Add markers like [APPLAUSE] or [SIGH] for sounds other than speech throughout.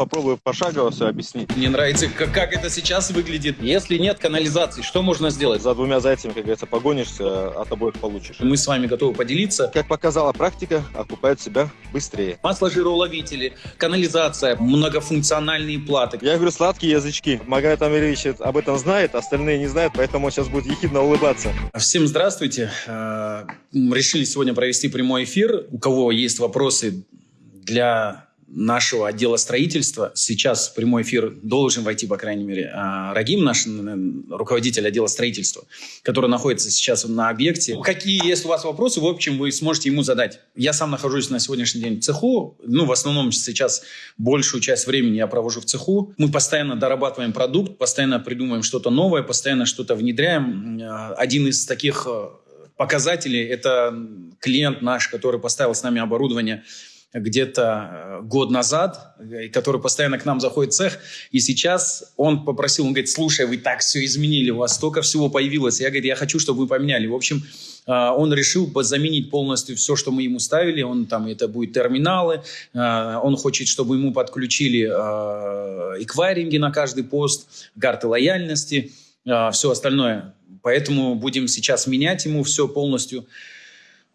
попробую пошагово все объяснить. Мне нравится, как, как это сейчас выглядит. Если нет канализации, что можно сделать? За двумя зайцами, как говорится, погонишься, от обоих получишь. Мы с вами готовы поделиться. Как показала практика, окупает себя быстрее. Масло-жироуловители, канализация, многофункциональные платы. Я говорю, сладкие язычки. Магомед Амирович об этом знает, остальные не знают, поэтому он сейчас будет ехидно улыбаться. Всем здравствуйте. Э, Решили сегодня провести прямой эфир. У кого есть вопросы для нашего отдела строительства. Сейчас в прямой эфир должен войти, по крайней мере, а, Рагим, наш руководитель отдела строительства, который находится сейчас на объекте. Какие есть у вас вопросы, в общем, вы сможете ему задать. Я сам нахожусь на сегодняшний день в цеху. Ну, в основном сейчас большую часть времени я провожу в цеху. Мы постоянно дорабатываем продукт, постоянно придумываем что-то новое, постоянно что-то внедряем. Один из таких э, показателей – это клиент наш, который поставил с нами оборудование – где-то э, год назад, э, который постоянно к нам заходит в цех, и сейчас он попросил, он говорит, слушай, вы так все изменили, у вас столько всего появилось. Я говорю, я хочу, чтобы вы поменяли. В общем, э, он решил заменить полностью все, что мы ему ставили. Он там, это будет терминалы. Он хочет, чтобы ему подключили эквайринги на каждый пост, карты лояльности, все остальное. Поэтому будем сейчас менять ему все полностью.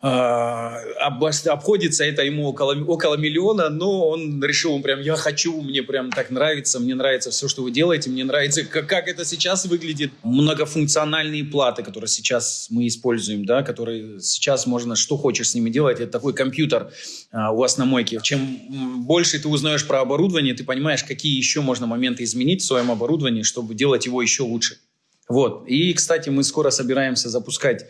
А, обходится это ему около, около миллиона, но он решил, он прям, я хочу, мне прям так нравится, мне нравится все, что вы делаете, мне нравится, как, как это сейчас выглядит. Многофункциональные платы, которые сейчас мы используем, да, которые сейчас можно, что хочешь с ними делать, это такой компьютер а, у вас на мойке. Чем больше ты узнаешь про оборудование, ты понимаешь, какие еще можно моменты изменить в своем оборудовании, чтобы делать его еще лучше. Вот. И, кстати, мы скоро собираемся запускать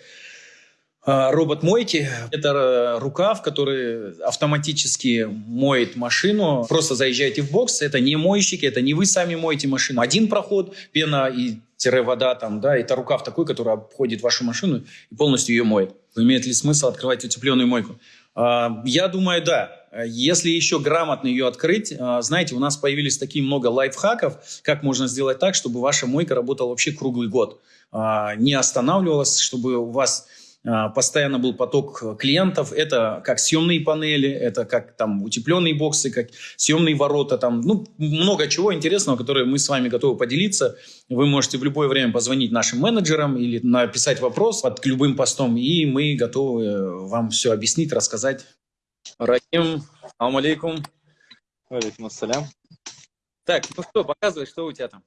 робот мойки – это э, рукав, который автоматически моет машину. Просто заезжаете в бокс, это не мойщики, это не вы сами моете машину. Один проход, пена и тире вода там, да, это рукав такой, который обходит вашу машину и полностью ее моет. Имеет ли смысл открывать утепленную мойку? А, я думаю, да. Если еще грамотно ее открыть, а, знаете, у нас появились такие много лайфхаков, как можно сделать так, чтобы ваша мойка работала вообще круглый год. Не останавливалась, чтобы у вас а, постоянно был поток клиентов. Это как съемные панели, это как там утепленные боксы, как съемные ворота, там, ну, много чего интересного, которое мы с вами готовы поделиться. Вы можете в любое время позвонить нашим менеджерам или написать вопрос под любым постом, и мы готовы вам все объяснить, рассказать. Рахим, алейкум алейкум. Алейкум ассалям. Так, ну что, показывай, что у тебя там.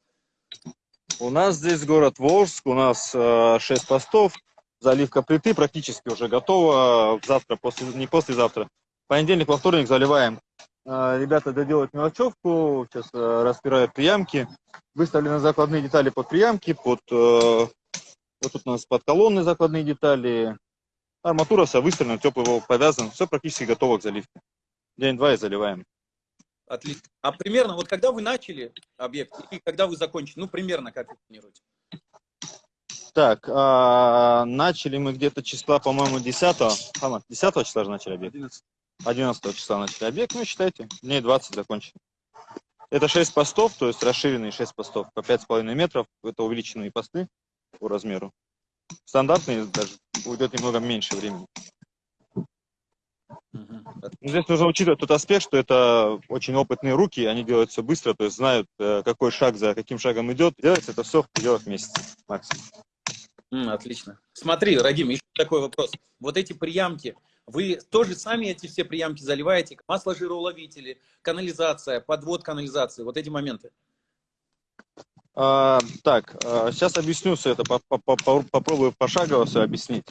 У нас здесь город Волжск, у нас э, 6 постов, заливка плиты практически уже готова. Завтра, после, не послезавтра. Понедельник, во вторник заливаем. А, ребята доделают мелочевку, сейчас э, распирают приямки. Выставлены закладные детали под приямки, под, э, вот тут у нас под колонны закладные детали. Арматура вся выставлена, теплый повязан. Все практически готово к заливке. День-два и заливаем. Отлично. А примерно, вот когда вы начали объект и когда вы закончили, ну, примерно как вы планируете? Так, а, начали мы где-то числа, по-моему, 10 -го. 10 числа же начали объект? 11. 11 числа начали объект, ну, считайте, дней 20 закончили. Это 6 постов, то есть расширенные 6 постов по 5,5 метров. Это увеличенные посты по размеру. Стандартные даже уйдет немного меньше времени. Здесь нужно учитывать тот аспект, что это очень опытные руки, они делают все быстро, то есть знают, э, какой шаг за каким шагом идет. Делается это все в пределах месяца максимум. Отлично. Смотри, Радим, еще такой вопрос. Вот эти приямки, вы тоже сами эти все приямки заливаете? Масло жироуловители, канализация, подвод канализации, вот эти моменты? А, так, а, сейчас объясню все это, попробую пошагово все объяснить.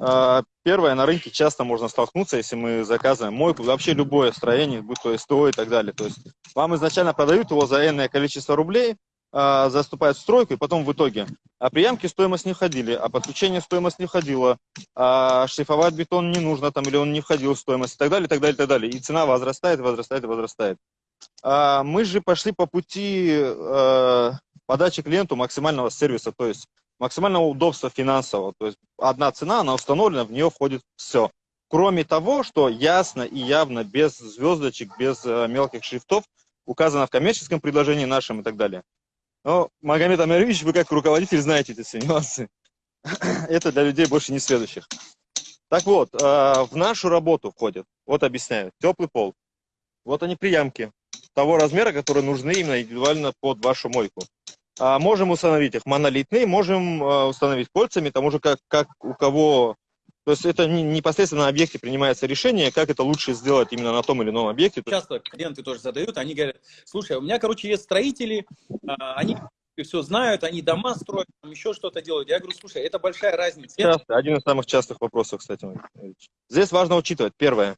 А, первое, на рынке часто можно столкнуться, если мы заказываем мойку, вообще любое строение, будь то СТО и так далее. То есть вам изначально продают его за энное количество рублей, а, заступает в стройку, и потом в итоге. А приемки стоимость не входили, а подключение стоимость не входила, а шлифовать бетон не нужно, там, или он не входил в стоимость, и так далее, и так далее, и так далее. И цена возрастает, возрастает, возрастает. А мы же пошли по пути э, подачи клиенту максимального сервиса, то есть максимального удобства финансового. То есть одна цена, она установлена, в нее входит все. Кроме того, что ясно и явно, без звездочек, без э, мелких шрифтов, указано в коммерческом предложении нашем и так далее. Но, Магомед Амирович, вы как руководитель знаете эти все нюансы. [CLEARS THROAT] Это для людей больше не следующих. Так вот, э, в нашу работу входит, вот объясняю, теплый пол. Вот они приямки. того размера, которые нужны именно индивидуально под вашу мойку. А можем установить их монолитные, можем а, установить кольцами, тому же как, как у кого... То есть это не, непосредственно на объекте принимается решение, как это лучше сделать именно на том или ином объекте. Часто клиенты тоже задают, они говорят, слушай, у меня, короче, есть строители, а, они все знают, они дома строят, там еще что-то делают. Я говорю, слушай, это большая разница. Часто, один из самых частых вопросов, кстати. Здесь важно учитывать, первое,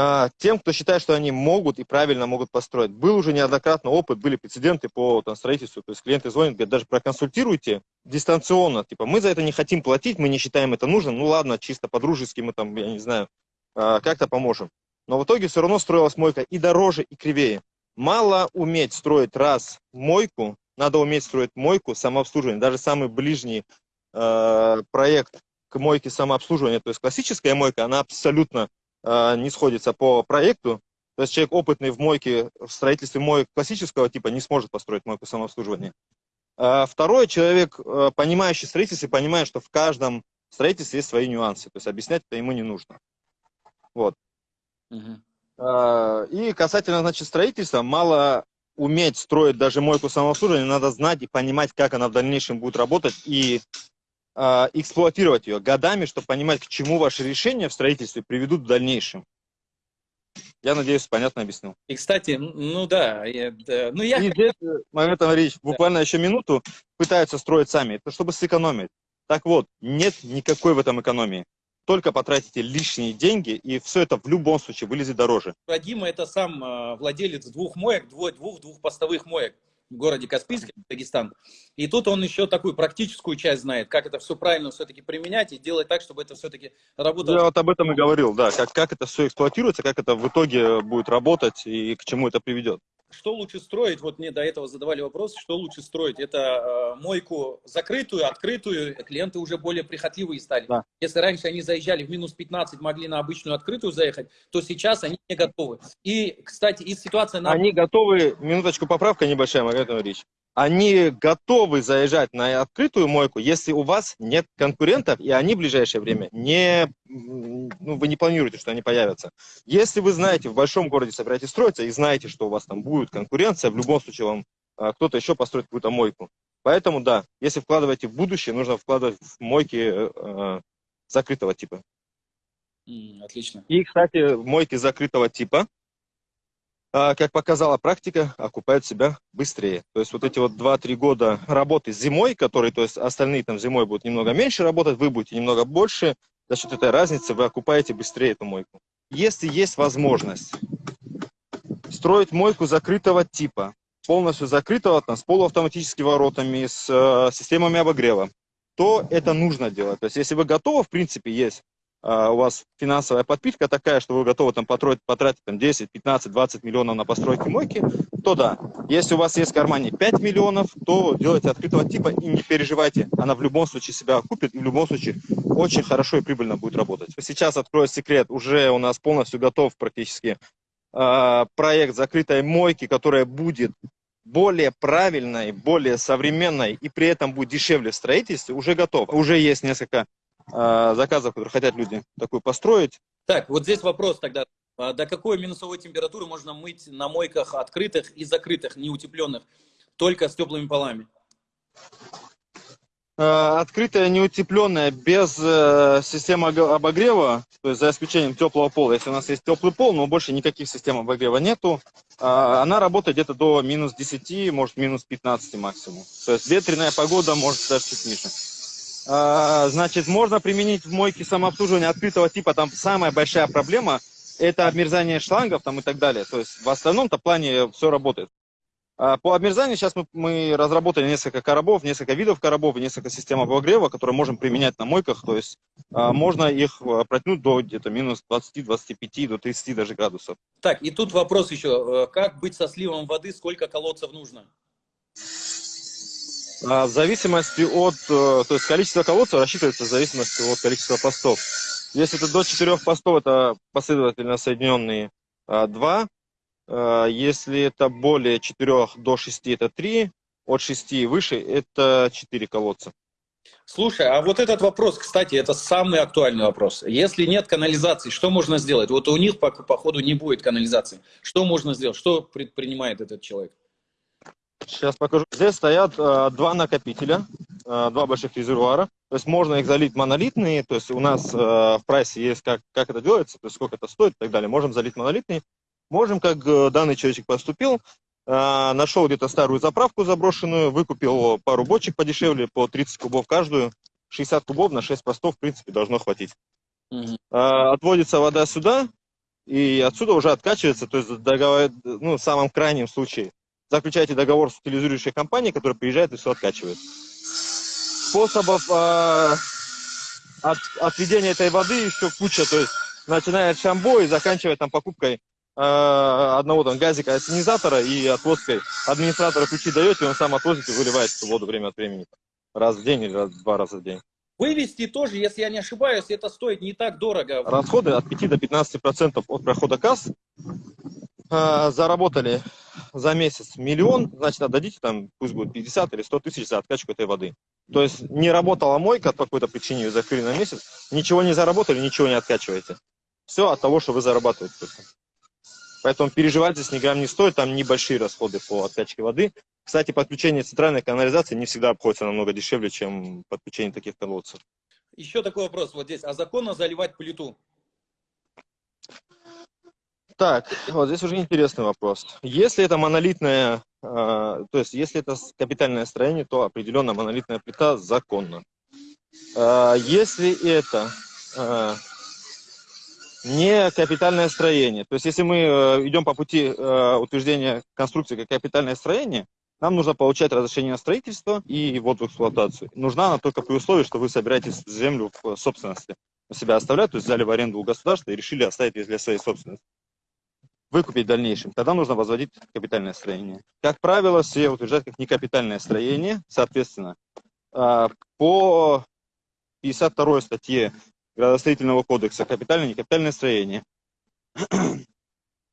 а, тем, кто считает, что они могут и правильно могут построить. Был уже неоднократно опыт, были прецеденты по там, строительству, то есть клиенты звонят, говорят, даже проконсультируйте дистанционно, типа, мы за это не хотим платить, мы не считаем это нужным, ну ладно, чисто по-дружески мы там, я не знаю, а, как-то поможем. Но в итоге все равно строилась мойка и дороже, и кривее. Мало уметь строить раз мойку, надо уметь строить мойку, самообслуживание. Даже самый ближний э, проект к мойке самообслуживания, то есть классическая мойка, она абсолютно не сходится по проекту. То есть человек опытный в мойке, в строительстве моек классического типа не сможет построить мойку самообслуживания. А второй человек, э, понимающий строительство, понимает, что в каждом строительстве есть свои нюансы. То есть объяснять это ему не нужно. Вот. Угу. И касательно, значит, строительства, мало уметь строить даже мойку самообслуживания, надо знать и понимать, как она в дальнейшем будет работать и э, эксплуатировать ее годами, чтобы понимать, к чему ваши решения в строительстве приведут в дальнейшем. Я надеюсь, понятно объяснил. И, кстати, ну да, я, да ну я... И здесь, э, моментом речь, буквально да. еще минуту пытаются строить сами, это чтобы сэкономить. Так вот, нет никакой в этом экономии только потратите лишние деньги, и все это в любом случае вылезет дороже. Дима это сам э, владелец двух моек, двух, двух, постовых моек городе Каспийске, Дагестан. И тут он еще такую практическую часть знает, как это все правильно все-таки применять и делать так, чтобы это все-таки работало. Я вот об этом и говорил, да, как, как это все эксплуатируется, как это в итоге будет работать и к чему это приведет что лучше строить? Вот мне до этого задавали вопрос, что лучше строить? Это э, мойку закрытую, открытую? Клиенты уже более прихотливые стали. Да. Если раньше они заезжали в минус 15, могли на обычную открытую заехать, то сейчас они не готовы. И, кстати, из ситуации... На... Они готовы, минуточку поправка небольшая, Маргарита Ильич они готовы заезжать на открытую мойку, если у вас нет конкурентов, и они в ближайшее время не, ну, вы не планируете, что они появятся. Если вы знаете, в большом городе собираетесь строиться, и знаете, что у вас там будет конкуренция, в любом случае вам а, кто-то еще построит какую-то мойку. Поэтому, да, если вкладываете в будущее, нужно вкладывать в мойки э, закрытого типа. Отлично. И, кстати, мойки закрытого типа, а, как показала практика, окупают себя быстрее. То есть вот эти вот 2-3 года работы зимой, которые, то есть остальные там зимой будут немного меньше работать, вы будете немного больше, за счет этой разницы вы окупаете быстрее эту мойку. Если есть возможность строить мойку закрытого типа, полностью закрытого, там, с полуавтоматическими воротами, с э, системами обогрева, то это нужно делать. То есть если вы готовы, в принципе, есть у вас финансовая подпитка такая, что вы готовы там потратить, потратить там, 10, 15, 20 миллионов на постройки мойки, то да. Если у вас есть в кармане 5 миллионов, то делайте открытого типа и не переживайте. Она в любом случае себя окупит и в любом случае очень хорошо и прибыльно будет работать. Сейчас открою секрет, уже у нас полностью готов практически э, проект закрытой мойки, которая будет более правильной, более современной и при этом будет дешевле в строительстве, уже готов. Уже есть несколько э, заказов, которые хотят люди такую построить. Так, вот здесь вопрос тогда. А до какой минусовой температуры можно мыть на мойках открытых и закрытых, неутепленных, только с теплыми полами? Э, открытая, неутепленная, без э, системы обогрева, то есть за исключением теплого пола. Если у нас есть теплый пол, но больше никаких систем обогрева нету, она работает где-то до минус 10, может минус 15 максимум. То есть ветреная погода может даже чуть ниже. А, значит, можно применить в мойке самообслуживания открытого типа. Там самая большая проблема – это обмерзание шлангов там, и так далее. То есть в остальном-то плане все работает. А, по обмерзанию сейчас мы, мы разработали несколько коробов, несколько видов коробов и несколько систем обогрева, которые можем применять на мойках. То есть а, можно их протянуть до где-то минус 20, 25, до 30 даже градусов. Так, и тут вопрос еще. Э, как быть со сливом воды, сколько колодцев нужно? А, в зависимости от, э, то есть количество колодцев рассчитывается в зависимости от количества постов. Если это до 4 постов, это последовательно соединенные 2. А, а, если это более 4 до 6, это 3. От 6 и выше, это 4 колодца. Слушай, а вот этот вопрос, кстати, это самый актуальный вопрос. Если нет канализации, что можно сделать? Вот у них, по, походу, не будет канализации. Что можно сделать? Что предпринимает этот человек? Сейчас покажу. Здесь стоят э, два накопителя, э, два больших резервуара. То есть можно их залить монолитные. То есть у нас э, в прайсе есть, как, как это делается, то есть сколько это стоит и так далее. Можем залить монолитные. Можем, как э, данный человечек поступил, э, нашел где-то старую заправку заброшенную, выкупил пару бочек подешевле, по 30 кубов каждую. 60 кубов на 6 постов, в принципе, должно хватить. Угу. Э, отводится вода сюда, и отсюда уже откачивается, то есть договор, ну, в самом крайнем случае заключаете договор с утилизирующей компанией, которая приезжает и все откачивает. Способов э, от, отведения этой воды еще куча, то есть начиная от шамбо и заканчивая там покупкой э, одного там газика ассенизатора и отвозкой. Администратора ключи даете, он сам отвозит и выливает эту воду время от времени. Раз в день или раз, два раза в день. Вывести тоже, если я не ошибаюсь, это стоит не так дорого. Расходы от 5 до 15 процентов от прохода касс э, заработали за месяц миллион, значит, отдадите там, пусть будет 50 или 100 тысяч за откачку этой воды. То есть не работала мойка по какой-то причине, ее закрыли на месяц, ничего не заработали, ничего не откачиваете. Все от того, что вы зарабатываете. Поэтому переживать здесь ни грамм не стоит, там небольшие расходы по откачке воды. Кстати, подключение центральной канализации не всегда обходится намного дешевле, чем подключение таких колодцев. Еще такой вопрос вот здесь. А законно заливать плиту? Так, вот здесь уже интересный вопрос. Если это монолитное, э, то есть если это капитальное строение, то определенно монолитная плита законна. Э, если это э, не капитальное строение, то есть если мы идем по пути утверждения конструкции как капитальное строение, нам нужно получать разрешение на строительство и ввод в эксплуатацию. Нужна она только при условии, что вы собираетесь землю в собственности у себя оставлять, то есть взяли в аренду у государства и решили оставить для своей собственности выкупить в дальнейшем, тогда нужно возводить капитальное строение. Как правило, все утверждают как некапитальное строение, соответственно, а, по 52 статье градостроительного кодекса капитальное некапитальное строение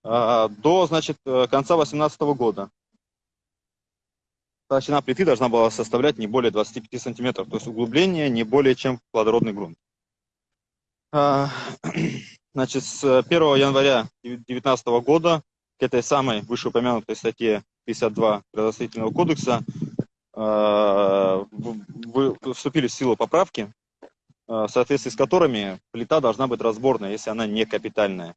а, до, значит, конца 2018 года толщина плиты должна была составлять не более 25 сантиметров, то есть углубление не более чем плодородный грунт. Значит, с 1 января 2019 года к этой самой вышеупомянутой статье 52 градостроительного кодекса э, вступили в силу поправки, э, в соответствии с которыми плита должна быть разборная, если она не капитальная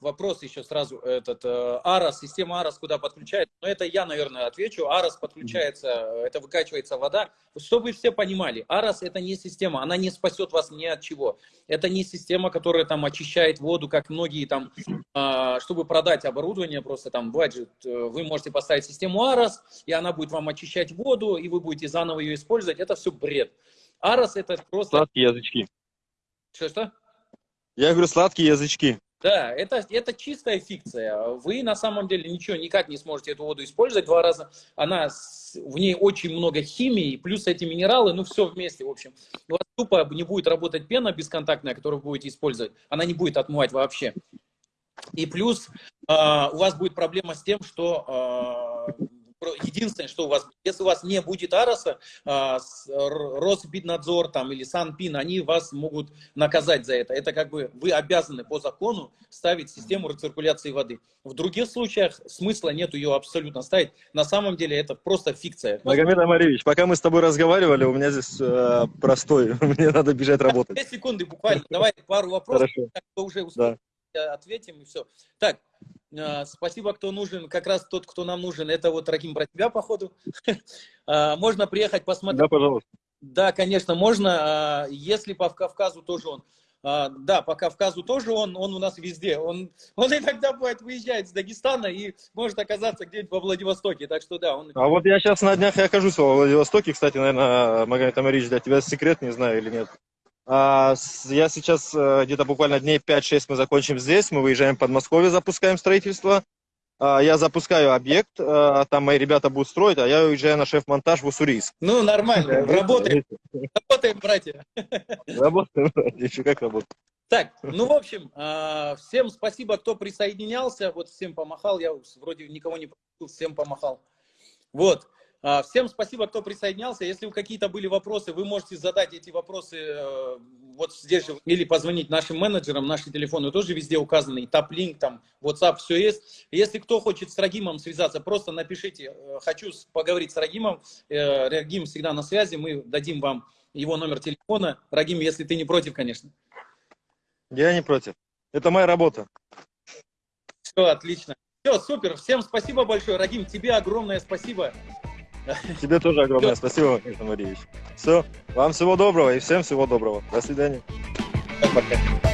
вопрос еще сразу, этот э, ARAS, система ARAS куда подключается, но это я, наверное, отвечу. ARAS подключается, это выкачивается вода. Чтобы все понимали, ARAS это не система, она не спасет вас ни от чего. Это не система, которая там очищает воду, как многие там, э, чтобы продать оборудование, просто там бюджет, э, вы можете поставить систему ARAS, и она будет вам очищать воду, и вы будете заново ее использовать. Это все бред. ARAS это просто... Сладкие язычки. Что-что? Я говорю, сладкие язычки. Да, это, это чистая фикция. Вы на самом деле ничего никак не сможете эту воду использовать два раза. Она, в ней очень много химии, плюс эти минералы, ну все вместе, в общем. У вас тупо не будет работать пена бесконтактная, которую вы будете использовать. Она не будет отмывать вообще. И плюс э, у вас будет проблема с тем, что э, единственное, что у вас, если у вас не будет Ароса, а, Росбитнадзор там, или Санпин, они вас могут наказать за это. Это как бы вы обязаны по закону ставить систему рециркуляции воды. В других случаях смысла нет ее абсолютно ставить. На самом деле это просто фикция. Магомед Амаревич, пока мы с тобой разговаривали, у меня здесь э, простой, [LAUGHS] мне надо бежать работать. Две секунды буквально, давай пару вопросов, Хорошо. уже да. ответим и все. Так, спасибо, кто нужен. Как раз тот, кто нам нужен, это вот Раким про тебя, походу. [LAUGHS] А, можно приехать посмотреть. Да, пожалуйста. Да, конечно, можно. А, если по Кавказу тоже он. Да, по Кавказу тоже он, он у нас везде. Он, [LAUGHS] он иногда бывает выезжает с Дагестана и может оказаться где-нибудь во Владивостоке. Так что да. Он... А вот я сейчас на днях и окажусь во Владивостоке. Кстати, наверное, Магомед Амарич, для тебя секрет, не знаю или нет. А, я сейчас э, где-то буквально дней 5-6 мы закончим здесь, мы выезжаем в Подмосковье, запускаем строительство. А, я запускаю объект, э, там мои ребята будут строить, а я уезжаю на шеф-монтаж в Уссурийск. Ну, нормально, работаем, работаем, братья. Работаем, братья, еще как работаем. Так, ну, в общем, а, всем спасибо, кто присоединялся, вот всем помахал, я вроде никого не всем помахал. Вот, А, всем спасибо, кто присоединялся. Если у какие-то были вопросы, вы можете задать эти вопросы э, вот здесь же или позвонить нашим менеджерам. Наши телефоны тоже везде указаны. И топ-линк, там, WhatsApp, все есть. Если кто хочет с Рагимом связаться, просто напишите. Э, хочу поговорить с Рагимом. Э, Рагим всегда на связи. Мы дадим вам его номер телефона. Рагим, если ты не против, конечно. Я не против. Это моя работа. Все, отлично. Все, супер. Всем спасибо большое. Рагим, тебе огромное спасибо. [LAUGHS] Тебе тоже огромное спасибо, Михаил Марьевич. Все, вам всего доброго и всем всего доброго. До свидания. Пока.